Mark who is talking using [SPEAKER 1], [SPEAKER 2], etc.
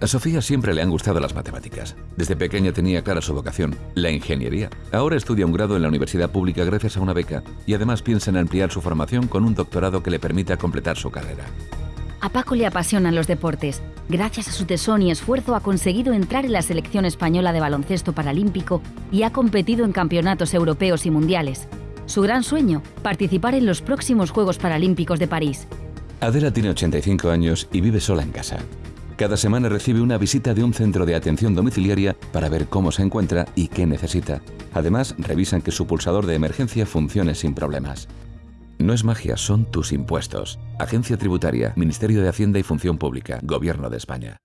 [SPEAKER 1] A Sofía siempre le han gustado las matemáticas. Desde pequeña tenía clara su vocación, la ingeniería. Ahora estudia un grado en la universidad pública gracias a una beca y además piensa en ampliar su formación con un doctorado que le permita completar su carrera.
[SPEAKER 2] A Paco le apasionan los deportes. Gracias a su tesón y esfuerzo ha conseguido entrar en la selección española de baloncesto paralímpico y ha competido en campeonatos europeos y mundiales. Su gran sueño, participar en los próximos Juegos Paralímpicos de París.
[SPEAKER 1] Adela tiene 85 años y vive sola en casa. Cada semana recibe una visita de un centro de atención domiciliaria para ver cómo se encuentra y qué necesita. Además, revisan que su pulsador de emergencia funcione sin problemas. No es magia, son tus impuestos. Agencia Tributaria, Ministerio de Hacienda y Función Pública, Gobierno de España.